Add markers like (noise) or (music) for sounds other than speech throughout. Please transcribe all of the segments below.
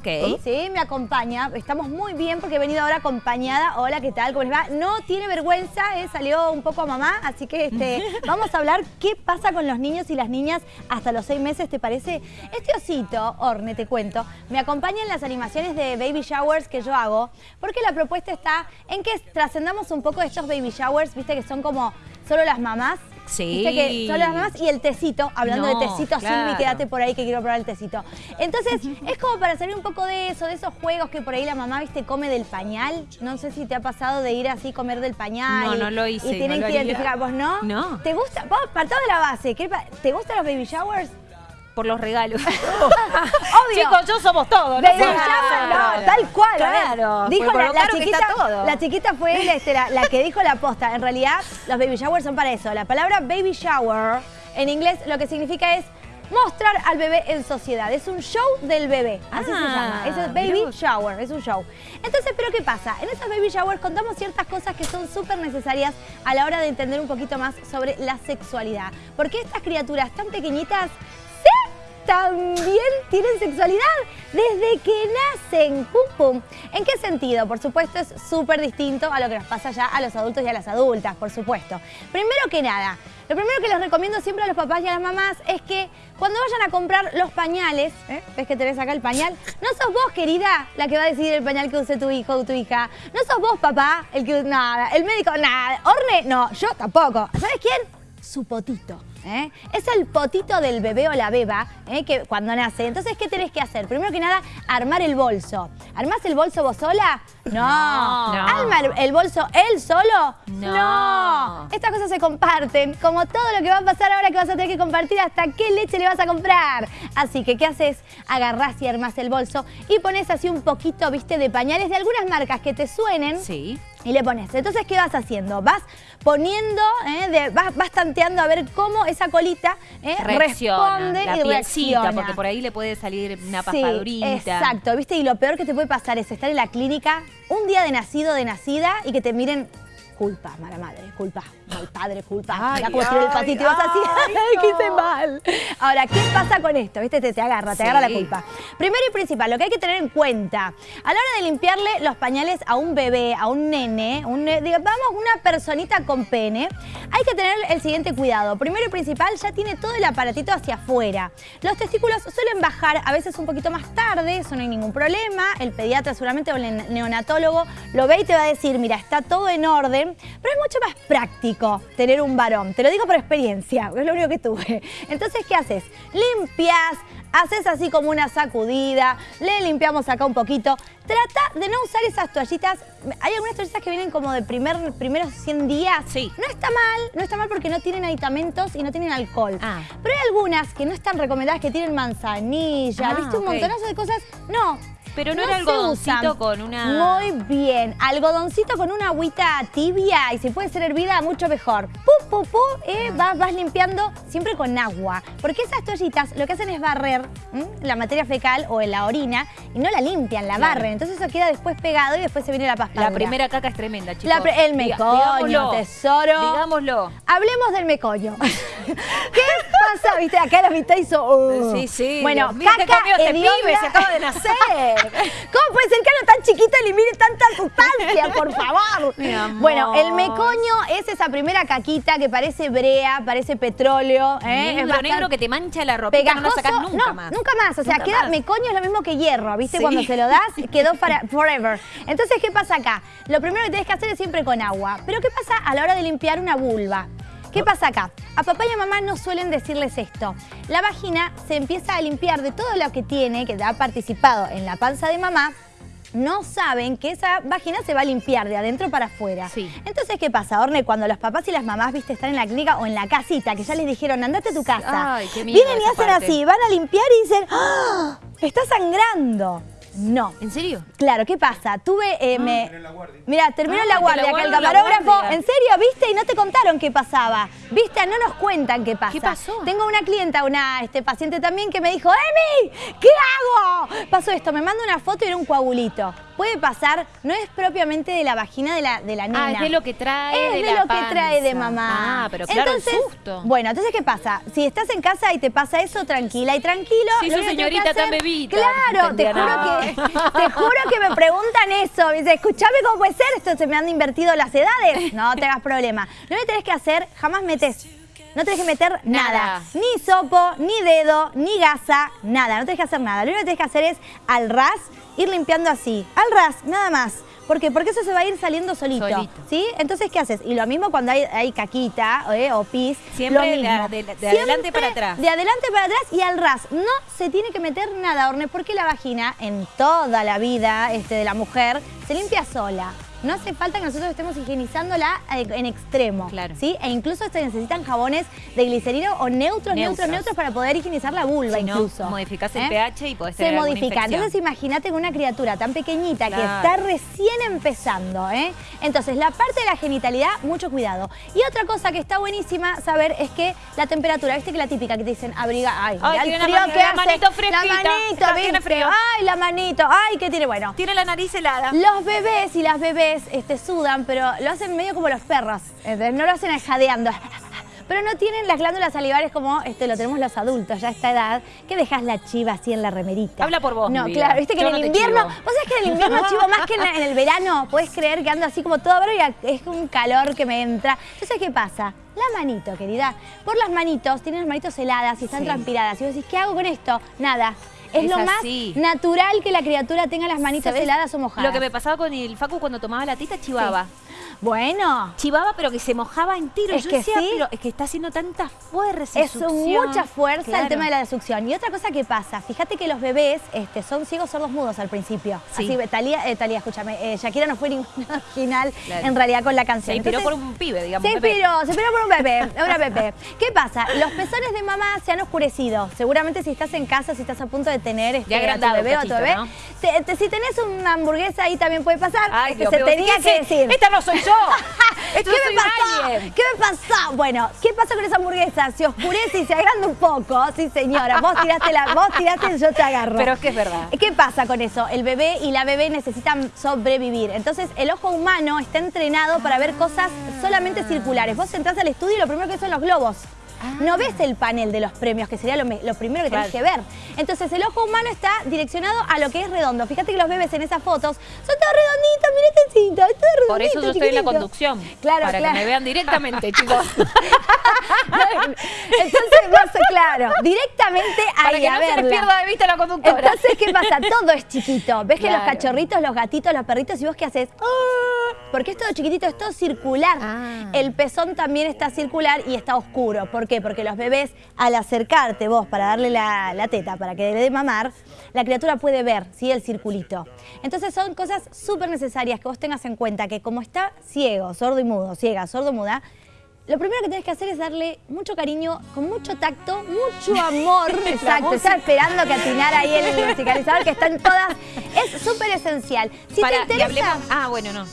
Ok. Sí, me acompaña. Estamos muy bien porque he venido ahora acompañada. Hola, ¿qué tal? ¿Cómo les va? No tiene vergüenza, eh, salió un poco a mamá, así que este, (laughs) vamos a hablar qué pasa con los niños y las niñas hasta los seis meses, ¿te parece? Este osito, Orne, te cuento, me acompaña en las animaciones de baby showers que yo hago, porque la propuesta está en que trascendamos un poco estos baby showers, viste que son como solo las mamás Sí. Viste que son las mamás y el tecito, hablando No, de tecito, claro. Silvi, quédate por ahí que quiero probar el tecito. Entonces, es como para salir un poco de eso, de esos juegos que por ahí la mamá, viste, come del pañal. No sé si te ha pasado de ir así, comer del pañal. No, y- no lo hice, Y tienen no que identificar, ¿vos no? No. ¿Te gusta? Vos, partamos de la base. ¿qué pa- ¿Te gustan los baby showers? Por los regalos. (laughs) Obvio. Chicos, yo somos todos. Baby somos shower, nosotros. no, tal cual. Claro, Dijo la, chiquita, está todo. la chiquita fue la, este, la- la que dijo la posta. En realidad, los baby showers son para eso. La palabra baby shower, en inglés, lo que significa es mostrar al bebé en sociedad. Es un show del bebé, así se Ah, llama. Eso es baby shower, es un show. Entonces, ¿pero qué pasa? En esos baby showers contamos ciertas cosas que son súper necesarias a la hora de entender un poquito más sobre la sexualidad. Porque estas criaturas tan pequeñitas. También tienen sexualidad desde que nacen. Pum, pum. ¿En qué sentido? Por supuesto, es súper distinto a lo que nos pasa ya a los adultos y a las adultas, por supuesto. Primero que nada, lo primero que les recomiendo siempre a los papás y a las mamás es que cuando vayan a comprar los pañales, ¿eh? ¿ves que tenés acá el pañal? No sos vos, querida, la que va a decidir el pañal que use tu hijo o tu hija. No sos vos, papá, el que... Nada, el médico, nada. Orne, no, yo tampoco. ¿Sabes quién? Su potito. ¿eh? Es el potito del bebé o la beba ¿eh? que cuando nace. Entonces, ¿qué tenés que hacer? Primero que nada, armar el bolso. ¿Armás el bolso vos sola? No. No. ¿Arma el- el bolso él solo? No. Estas cosas se comparten, como todo lo que va a pasar ahora que vas a tener que compartir hasta qué leche le vas a comprar. Así que, ¿qué haces? Agarrás y armás el bolso y pones así un poquito, viste, de pañales de algunas marcas que te suenen. Sí. Y le pones. Entonces, ¿qué vas haciendo? Vas poniendo, eh, de- vas, vas tanteando a ver cómo esa colita eh, Reacciona. responde la y reacciona. porque por ahí le puede salir una Sí, pasadurita. exacto, ¿viste? Y lo peor que te puede pasar es estar en la clínica un día de nacido, de nacida, y que te miren culpa, mala madre, culpa, mal padre, culpa. Mira cómo el patito así, no. (laughs) qué hice mal. Ahora, ¿qué pasa con esto? ¿Viste? Te, te agarra, te agarra la culpa. Primero y principal, lo que hay que tener en cuenta, a la hora de limpiarle los pañales a un bebé, a un nene, un digamos una personita con pene, hay que tener el siguiente cuidado. Primero y principal, ya tiene todo el aparatito hacia afuera. Los testículos suelen bajar a veces un poquito más tarde, eso no hay ningún problema. El pediatra seguramente o el neonatólogo lo ve y te va a decir, mira, está todo en orden, pero es mucho más práctico tener un varón. Te lo digo por experiencia, es lo único que tuve. Entonces, ¿qué haces? Limpias, haces así como una sacudida, le limpiamos acá un poquito. Trata de no usar esas toallitas. Hay algunas toallitas que vienen como de primer, primeros 100 días. Sí. No está mal, no está mal porque no tienen aditamentos y no tienen alcohol. Ah. Pero hay algunas que no están recomendadas que tienen manzanilla, Ah, ¿viste? Un montonazo de cosas. No. Pero no no era algodoncito con una- Muy bien. Algodoncito con una agüita tibia y si puede ser hervida, mucho mejor. Pu, pu, pu, eh, vas, vas limpiando siempre con agua. Porque esas toallitas lo que hacen es barrer ¿m? la materia fecal o en la orina y no la limpian, la Claro. barren. Entonces eso queda después pegado y después se viene la pasta. La primera caca es tremenda, chicos. La el Diga- mecoño, digámoslo. tesoro. Digámoslo. Hablemos del mecoño. (laughs) ¿Qué pasa? Viste, acá la mitad hizo... uh. Sí, sí. Bueno, Dios mío, ¿qué caca comió este pibe? Se acaba de nacer. (laughs) ¿Cómo puede ser que algo tan chiquito elimine tanta sustancia, por favor? Bueno, el mecoño es esa primera caquita que parece brea, parece petróleo. ¿eh? Negro, es negro que te mancha la ropita, no la sacas nunca no, más. nunca más. O sea, Nunca queda más. mecoño es lo mismo que hierro, ¿viste? Sí. Cuando se lo das, (laughs) quedó para forever. Entonces, ¿qué pasa acá? Lo primero que tienes que hacer es siempre con agua. Pero ¿qué pasa a la hora de limpiar una vulva? ¿Qué pasa acá? A papá y a mamá no suelen decirles esto. La vagina se empieza a limpiar de todo lo que tiene, que ha participado en la panza de mamá, no saben que esa vagina se va a limpiar de adentro para afuera. Sí. Entonces, ¿qué pasa, Orne? Cuando los papás y las mamás, viste, están en la clínica o en la casita, que ya les dijeron, andate a tu casa. Ay, qué miedo Vienen y hacen parte. así, van a limpiar y dicen, ¡Ah! ¡Está sangrando! No. ¿En serio? Claro, ¿qué pasa? Tuve, eh, me... Mira, terminó Ah, la te guardia la acá el guardo la camarógrafo. guardia. ¿En serio? ¿Viste? Y no te contaron qué pasaba. ¿Viste? No nos cuentan qué pasa. ¿Qué pasó? Tengo una clienta, una este, paciente también, que me dijo, ¡Emi! ¿Qué hago? Pasó esto, me manda una foto y era un coagulito. Puede pasar, no es propiamente de la vagina de la, de la nena. Ah, es de lo que trae Es de de la lo que trae de mamá. Ah, pero claro, el entonces, susto. Bueno, entonces, ¿qué pasa? Si estás en casa y te pasa eso, tranquila y tranquilo. Sí, que tienes señorita tan bebita. Claro, te juro, que, (laughs) te juro que me preguntan eso. Me dice, escuchame cómo puede ser, esto se me han invertido las edades. No te hagas problema. Lo que tenés que hacer, jamás metes. No tenés que meter nada. Nada. Ni sopo, ni dedo, ni gasa, nada. No tenés que hacer nada. Lo único que tenés que hacer es al ras, ir limpiando así. Al ras, nada más. ¿Por qué? Porque eso se va a ir saliendo solito. Solito. ¿Sí? Entonces, ¿qué haces? Y lo mismo cuando hay, hay caquita eh, o pis. Siempre lo mismo. de- de adelante para atrás. De adelante para atrás y al ras. No se tiene que meter nada, Orne, porque la vagina en toda la vida este, de la mujer se limpia sola. No hace falta que nosotros estemos higienizándola eh, en extremo. Claro. ¿sí? E incluso se necesitan jabones de glicerina o neutros, neutros, Neutros. neutros, para poder higienizar la vulva Si no, incluso. ¿eh? modificás el pH y podés Se tener alguna modifica. infección. Entonces imagínate con una criatura tan pequeñita que está recién empezando. ¿eh? Entonces la parte de la genitalidad, mucho cuidado. Y otra cosa que está buenísima saber es que la temperatura, viste que la típica que te dicen abriga, ay, Ay, tiene el la frío que la hace. manito La fresquita. manito, Ah, tiene ¿viste? frío. Ay, la manito, ay, ¿qué tiene? Bueno, Tiene la nariz helada. los bebés y las bebés este, sudan, pero lo hacen medio como los perros. ¿entendés? No lo hacen jadeando. Pero no tienen las glándulas salivares como este, lo tenemos los adultos ya a esta edad, que dejas la chiva así en la remerita. Habla por vos, No, mi vida. claro, viste que Yo en el invierno, chivo. vos sabés que en el invierno (laughs) chivo más que en, la- en el verano, puedes creer que ando así como todo y es un calor que me entra. Entonces, ¿qué pasa? La manito, querida. Por las manitos, tienen las manitos heladas y están Sí. transpiradas. Y vos decís, ¿qué hago con esto? Nada. Es, Es lo así. más natural que la criatura tenga las manitos ¿Sabés? heladas o mojadas. Lo que me pasaba con el Facu cuando tomaba la tita, chivaba. Bueno, Chivaba, pero que se mojaba entero. Es Yo que decía, sí. pero es que está haciendo tanta fuerza. es succión. mucha fuerza Claro. el tema de la desucción. Y otra cosa que pasa, fíjate que los bebés este, son ciegos sordos mudos al principio. Sí. Así, Talía, eh, Talía, escúchame, eh, Shakira no fue ninguna (laughs) original Claro. en realidad con la Se canción. inspiró Entonces, por un pibe, digamos. Se inspiró, se inspiró por un bebé, una bebé. ¿Qué pasa? Los pezones de mamá se han oscurecido. Seguramente si estás en casa, si estás a punto de tener este, Ya a tu bebé o a tu cachito, bebé, ¿no? te- te- si tenés una hamburguesa ahí también puede pasar. Ay, Dios se tenía ¿qué que decir. Esta no soy yo. Esto (laughs) ¿Qué me pasó? ¿Qué me pasó? Bueno, ¿qué pasó con esa hamburguesa? Se oscurece y se agranda un poco. Sí, señora. Vos tiraste la, vos tiraste y yo te agarro. Pero es que es verdad. ¿Qué pasa con eso? El bebé y la bebé necesitan sobrevivir. Entonces, el ojo humano está entrenado para ver cosas solamente circulares. Vos entrás al estudio y lo primero que son los globos. No ves el panel de los premios, que sería lo, lo primero que tenés que Claro. ver. Entonces, el ojo humano está direccionado a lo que es redondo. Fíjate que los bebés en esas fotos son todos redonditos, mirá este cinto, es todo redondito, Por eso yo estoy en la conducción. Claro, para claro. que me vean directamente, (laughs) chicos. (laughs) Entonces, vas, claro, directamente ahí para que a no se les verla. pierda de vista la conductora. Entonces, ¿qué pasa? Todo es chiquito. ¿Ves que los cachorritos, los gatitos, los perritos, y vos qué haces? ¡Ah! Porque es todo chiquitito, es todo circular. Ah. El pezón también está circular y está oscuro. ¿Por qué? Porque los bebés, al acercarte vos para darle la, la teta, para que le dé mamar, la criatura puede ver, ¿sí? El circulito. Entonces son cosas súper necesarias que vos tengas en cuenta que como está ciego, sordo y mudo, ciega, sordo, muda, lo primero que tienes que hacer es darle mucho cariño, con mucho tacto, mucho amor. (laughs) Exacto, estaba esperando que atinara ahí el musicalizador, que están todas. Es súper esencial. Si Para, te interesa. hablemos- Ah, bueno, no.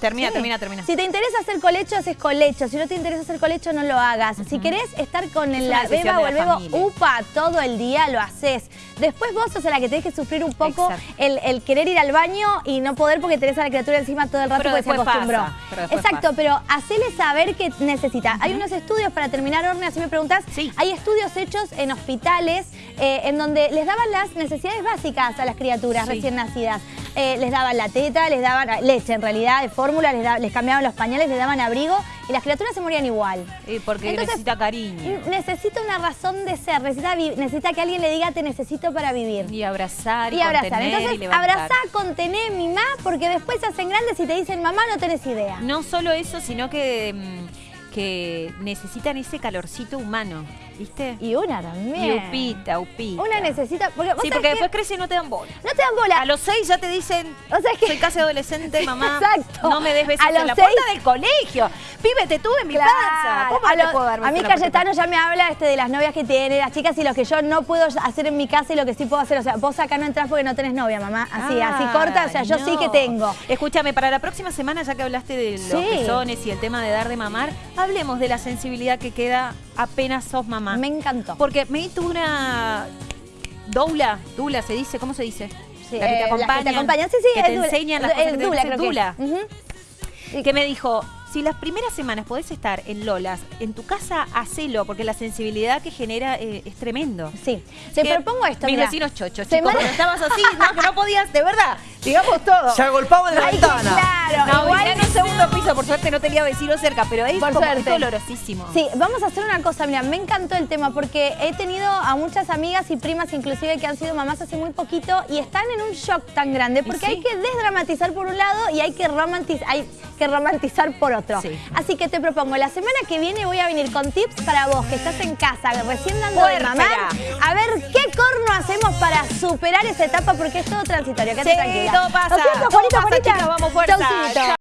Termina, Sí. termina, termina. Si te interesa hacer colecho, haces colecho. Si no te interesa hacer colecho, no lo hagas. Si querés estar con Es la beba o el bebo upa todo el día, lo haces. Después vos sos la que tenés que sufrir un poco el, el querer ir al baño y no poder porque tenés a la criatura encima todo el rato Pero porque se acostumbró. pasa, pero después Exacto, pasa. pero hacele saber que necesita. Hay unos estudios para terminar, Orne, así me preguntás. Sí. Hay estudios hechos en hospitales eh, en donde les daban las necesidades básicas a las criaturas Sí. recién nacidas. Eh, les daban la teta, les daban leche en realidad, de fórmula, les, da- les cambiaban los pañales, les daban abrigo y las criaturas se morían igual. Porque Entonces, necesita cariño. Necesita una razón de ser, necesita, necesita que alguien le diga te necesito para vivir. Y abrazar, y, Y abrazar. contener, y Entonces, levantar. abrazá, contené, mimá, porque después se hacen grandes y te dicen, mamá, no tenés idea. No solo eso, sino que, mm, que necesitan ese calorcito humano, ¿viste? Y una Y también. upita, upita. Una necesita. Porque, ¿vos Sí, porque después crece y no te dan bola. No te dan bola. A los seis ya te dicen, O sea, es que- soy casi adolescente, (laughs) mamá. Exacto. No me des besos A los en la seis- puerta del colegio. Pibe, te tuve en mi Claro. panza. ¿Cómo a, lo- puedo dar a mí? Cayetano ya me habla este, de las novias que tiene, las chicas y lo que yo no puedo hacer en mi casa y lo que sí puedo hacer. O sea, vos acá no entrás porque no tenés novia, mamá. Así, así corta. O sea, yo sí que tengo. Escúchame, para la próxima semana, ya que hablaste de los Sí. pezones y el tema de dar de mamar, hablemos de la sensibilidad que queda apenas sos mamá. Me encantó. Porque me tuve una doula, dula se dice, ¿cómo se dice? Sí, la que te eh, las que te acompañan. Sí, sí, que te enseñan las cosas que te dula, dicen, creo que que me dijo, si las primeras semanas podés estar en Lolas, en tu casa, hacelo, porque la sensibilidad que genera eh, es tremendo. Sí, Que propongo esto, Mis vecinos chochos, chicos, Semana- estabas así, no, que no podías, de verdad, (laughs) digamos todo. Se agolpaba en la Ay, ventana. claro, No, igual... en un segundo piso, por suerte no tenía vecinos cerca, pero es Por como suerte. es dolorosísimo. Sí, vamos a hacer una cosa, mira, me encantó el tema porque he tenido a muchas amigas y primas inclusive que han sido mamás hace muy poquito y están en un shock tan grande porque sí. hay que desdramatizar por un lado y hay que, romantiz- hay que romantizar por otro. Sí. Así que te propongo, la semana que viene voy a venir con tips para vos que estás en casa, recién dando de mamar, a ver qué corno hacemos para superar esa etapa porque es todo transitorio, quédate Sí, tranquila. Todo pasa, ¿No es cierto, todo pasa, Juanita? chicas, vamos, fuerza. Chaucito.